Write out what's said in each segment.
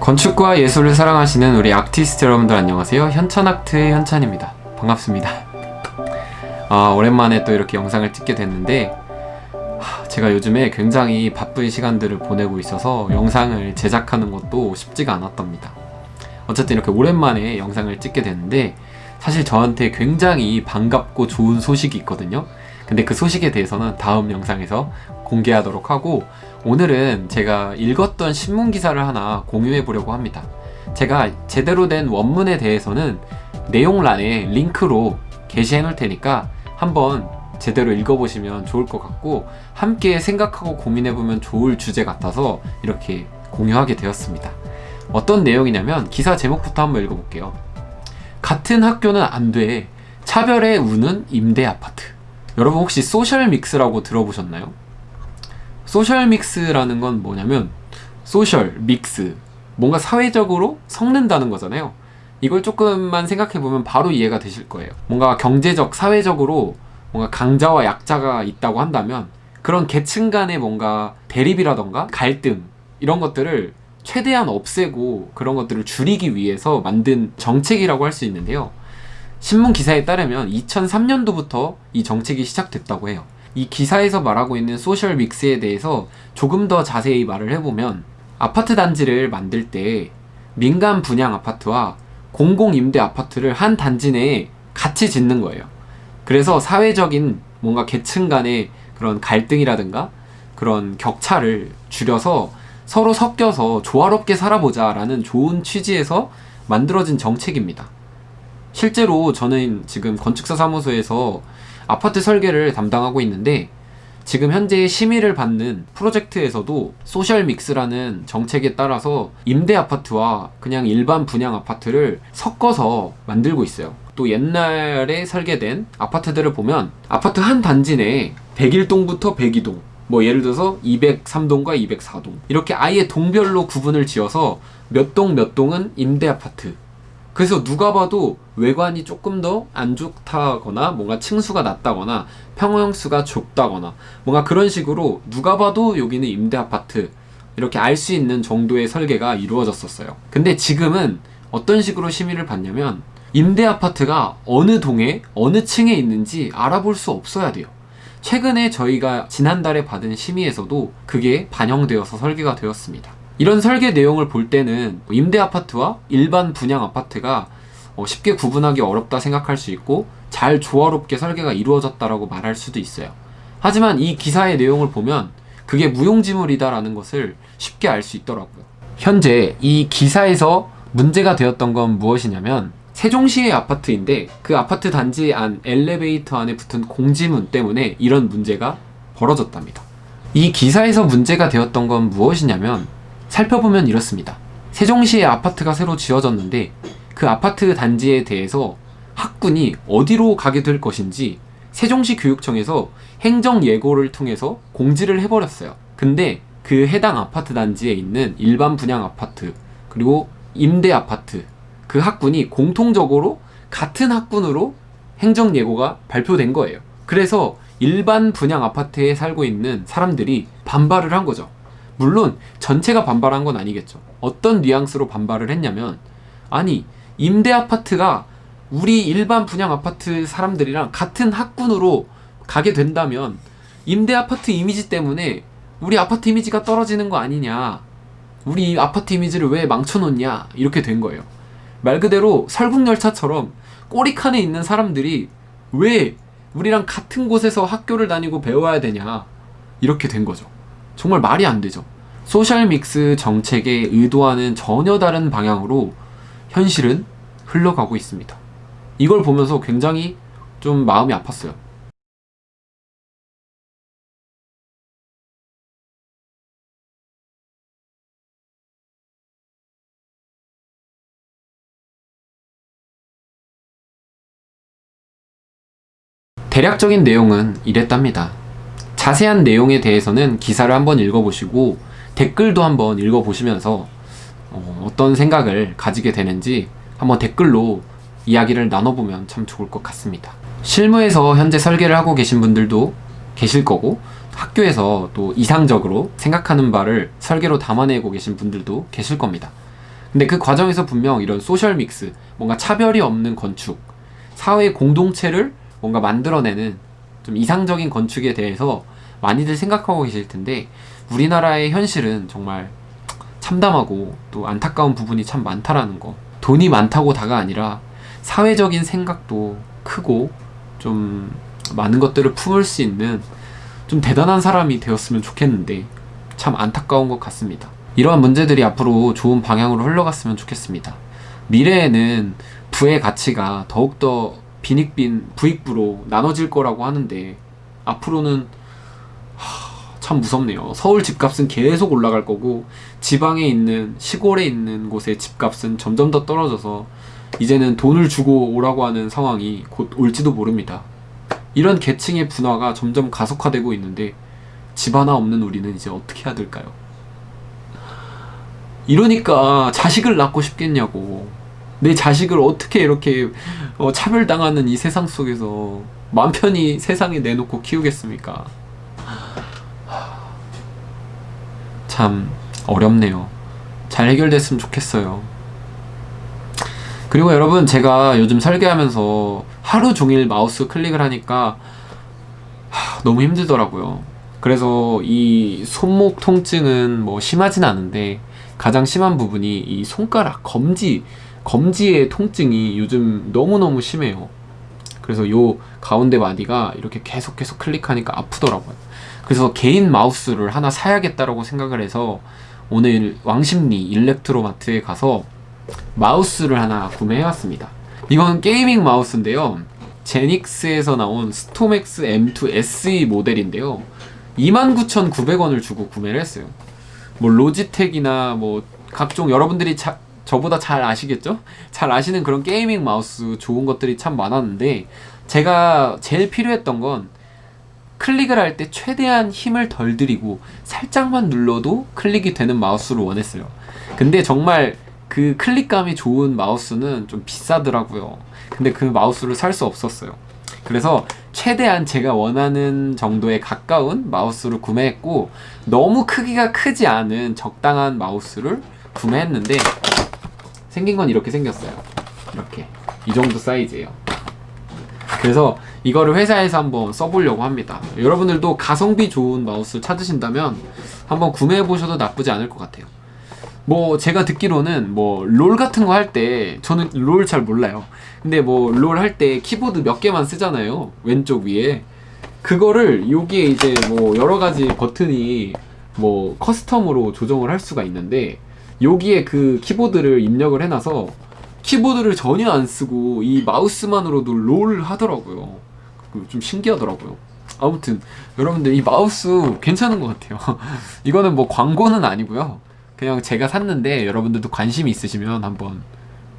건축과 예술을 사랑하시는 우리 아티스트 여러분들 안녕하세요. 현천아트의 현찬입니다. 반갑습니다. 아 오랜만에 또 이렇게 영상을 찍게 됐는데 하, 제가 요즘에 굉장히 바쁜 시간들을 보내고 있어서 영상을 제작하는 것도 쉽지가 않았답니다. 어쨌든 이렇게 오랜만에 영상을 찍게 됐는데 사실 저한테 굉장히 반갑고 좋은 소식이 있거든요 근데 그 소식에 대해서는 다음 영상에서 공개하도록 하고 오늘은 제가 읽었던 신문 기사를 하나 공유해 보려고 합니다. 제가 제대로 된 원문에 대해서는 내용란에 링크로 게시해 놓을 테니까 한번 제대로 읽어보시면 좋을 것 같고 함께 생각하고 고민해보면 좋을 주제 같아서 이렇게 공유하게 되었습니다. 어떤 내용이냐면 기사 제목부터 한번 읽어볼게요. 같은 학교는 안돼. 차별에 우는 임대 아파트 여러분 혹시 social mix라고 들어보셨나요? social mix라는 건 뭐냐면 social mix 뭔가 사회적으로 섞는다는 거잖아요. 이걸 조금만 생각해보면 바로 이해가 되실 거예요. 뭔가 경제적 사회적으로 뭔가 강자와 약자가 있다고 한다면 그런 계층 간의 뭔가 대립이라던가 갈등 이런 것들을 최대한 없애고 그런 것들을 줄이기 위해서 만든 정책이라고 할 수 있는데요 신문 기사에 따르면 2003년도부터 이 정책이 시작됐다고 해요. 이 기사에서 말하고 있는 소셜 믹스에 대해서 조금 더 자세히 말을 해보면 아파트 단지를 만들 때 민간 분양 아파트와 공공임대 아파트를 한 단지 내에 같이 짓는 거예요. 그래서 사회적인 뭔가 계층 간의 그런 갈등이라든가 그런 격차를 줄여서 서로 섞여서 조화롭게 살아보자 라는 좋은 취지에서 만들어진 정책입니다 실제로 저는 지금 건축사 사무소에서 아파트 설계를 담당하고 있는데 지금 현재 심의를 받는 프로젝트에서도 소셜 믹스라는 정책에 따라서 임대 아파트와 그냥 일반 분양 아파트를 섞어서 만들고 있어요. 또 옛날에 설계된 아파트들을 보면 아파트 한 단지 내에 101동부터 102동 뭐 예를 들어서 203동과 204동 이렇게 아예 동별로 구분을 지어서 몇 동몇 동은 임대 아파트 그래서 누가 봐도 외관이 조금 더 안 좋다거나 뭔가 층수가 낮다거나 평형수가 좁다거나 뭔가 그런 식으로 누가 봐도 여기는 임대 아파트 이렇게 알 수 있는 정도의 설계가 이루어졌었어요. 근데 지금은 어떤 식으로 심의를 받냐면 임대 아파트가 어느 동에 어느 층에 있는지 알아볼 수 없어야 돼요. 최근에 저희가 지난달에 받은 심의에서도 그게 반영되어서 설계가 되었습니다 이런 설계 내용을 볼 때는 임대 아파트와 일반 분양 아파트가 어, 쉽게 구분하기 어렵다 생각할 수 있고 잘 조화롭게 설계가 이루어졌다라고 말할 수도 있어요. 하지만 이 기사의 내용을 보면 그게 무용지물이다 라는 것을 쉽게 알 수 있더라고요. 현재 이 기사에서 문제가 되었던 건 무엇이냐면 세종시의 아파트인데 그 아파트 단지 안 엘리베이터 안에 붙은 공지문 때문에 이런 문제가 벌어졌답니다. 이 기사에서 문제가 되었던 건 무엇이냐면 살펴보면 이렇습니다. 세종시에 아파트가 새로 지어졌는데 그 아파트 단지에 대해서 학군이 어디로 가게 될 것인지 세종시 교육청에서 행정 예고를 통해서 공지를 해버렸어요. 근데 그 해당 아파트 단지에 있는 일반 분양 아파트 그리고 임대 아파트 그 학군이 공통적으로 같은 학군으로 행정 예고가 발표된 거예요. 그래서 일반 분양 아파트에 살고 있는 사람들이 반발을 한 거죠. 물론 전체가 반발한 건 아니겠죠. 어떤 뉘앙스로 반발을 했냐면 아니 임대 아파트가 우리 일반 분양 아파트 사람들이랑 같은 학군으로 가게 된다면 임대 아파트 이미지 때문에 우리 아파트 이미지가 떨어지는 거 아니냐. 우리 아파트 이미지를 왜 망쳐놓냐. 이렇게 된 거예요. 말 그대로 설국열차처럼 꼬리칸에 있는 사람들이 왜 우리랑 같은 곳에서 학교를 다니고 배워야 되냐. 이렇게 된 거죠 정말 말이 안 되죠. 소셜 믹스 정책의 의도와는 전혀 다른 방향으로 현실은 흘러가고 있습니다. 이걸 보면서 굉장히 좀 마음이 아팠어요. 대략적인 내용은 이랬답니다. 자세한 내용에 대해서는 기사를 한번 읽어보시고 댓글도 한번 읽어보시면서 어, 떤 생각을 가지게 되는지 한번 댓글로 이야기를 나눠보면 참 좋을 것 같습니다. 실무에서 현재 설계를 하고 계신 분들도 계실 거고 학교에서 또 이상적으로 생각하는 바를 설계로 담아내고 계신 분들도 계실 겁니다. 근데 그 과정에서 분명 이런 소셜 믹스, 뭔가 차별이 없는 건축, 사회 공동체를 뭔가 만들어내는 좀 이상적인 건축에 대해서 많이들 생각하고 계실 텐데 우리나라의 현실은 정말 참담하고 또 안타까운 부분이 참 많다라는 거. 돈이 많다고 다가 아니라 사회적인 생각도 크고 좀 많은 것들을 품을 수 있는 좀 대단한 사람이 되었으면 좋겠는데 참 안타까운 것 같습니다. 이러한 문제들이 앞으로 좋은 방향으로 흘러갔으면 좋겠습니다. 미래에는 부의 가치가 더욱더 빈익빈 부익부로 나눠질 거라고 하는데 앞으로는 하, 참 무섭네요. 서울 집값은 계속 올라갈 거고 지방에 있는 시골에 있는 곳의 집값은 점점 더 떨어져서 이제는 돈을 주고 오라고 하는 상황이 곧 올지도 모릅니다. 이런 계층의 분화가 점점 가속화되고 있는데 집 하나 없는 우리는 이제 어떻게 해야 될까요? 이러니까 자식을 낳고 싶겠냐고. 내 자식을 어떻게 이렇게 어, 차별당하는 이 세상 속에서 맘 편히 세상에 내놓고 키우겠습니까? 참 어렵네요. 잘 해결됐으면 좋겠어요. 그리고 여러분 제가 요즘 설계하면서 하루 종일 마우스 클릭을 하니까 하, 너무 힘들더라고요. 그래서 이 손목 통증은 뭐 심하진 않은데 가장 심한 부분이 이 손가락 검지 검지의 통증이 요즘 너무너무 심해요. 그래서 요 가운데 마디가 이렇게 계속 계속 클릭하니까 아프더라고요. 그래서 개인 마우스를 하나 사야겠다라고 생각을 해서 오늘 왕십리 일렉트로마트에 가서 마우스를 하나 구매해왔습니다. 이건 게이밍 마우스인데요. 제닉스에서 나온 스톰엑스 M2 SE 모델인데요. 29,900원을 주고 구매를 했어요. 뭐 로지텍이나 뭐 각종 여러분들이 자, 저보다 잘 아시겠죠? 잘 아시는 그런 gaming 마우스 좋은 것들이 참 많았는데 제가 제일 필요했던 건 클릭을 할 때 최대한 힘을 덜 들이고 살짝만 눌러도 클릭이 되는 마우스를 원했어요. 근데 정말 그 클릭감이 좋은 마우스는 좀 비싸더라고요. 근데 그 마우스를 살 수 없었어요. 그래서 최대한 제가 원하는 정도에 가까운 마우스를 구매했고 너무 크기가 크지 않은 적당한 마우스를 구매했는데 생긴 건 이렇게 생겼어요. 이렇게 이 정도 사이즈예요. 그래서 이거를 회사에서 한번 써보려고 합니다. 여러분들도 가성비 좋은 마우스 찾으신다면 한번 구매해 보셔도 나쁘지 않을 것 같아요. 뭐 제가 듣기로는 뭐 롤 같은 거 할 때 저는 롤 잘 몰라요. 근데 뭐 롤 할 때 키보드 몇 개만 쓰잖아요. 왼쪽 위에 그거를 여기에 이제 뭐 여러 가지 버튼이 뭐 custom으로 조정을 할 수가 있는데 여기에 그 키보드를 입력을 해놔서 키보드를 전혀 안 쓰고 이 마우스만으로도 롤 하더라고요. 그좀 신기하더라고요. 아무튼 여러분들 이 마우스 괜찮은 것 같아요. 이거는 뭐 광고는 아니고요. 그냥 제가 샀는데 여러분들도 관심이 있으시면 한번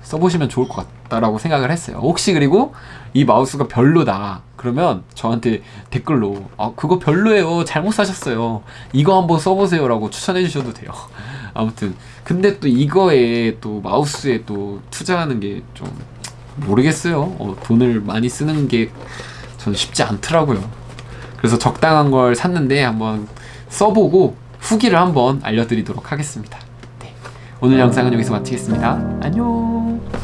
써보시면 좋을 것 같다라고 생각을 했어요. 혹시 그리고 이 마우스가 별로다. 그러면 저한테 댓글로 아 그거 별로예요. 잘못 사셨어요. 이거 한번 써보세요 라고 추천해 주셔도 돼요. 아무튼 근데 또 이거에 또 마우스에 또 투자하는 게 좀 모르겠어요. 어, 돈을 많이 쓰는 게 저는 쉽지 않더라고요. 그래서 적당한 걸 샀는데 한번 써보고 후기를 한번 알려드리도록 하겠습니다. 네. 오늘 영상은 여기서 마치겠습니다. 안녕.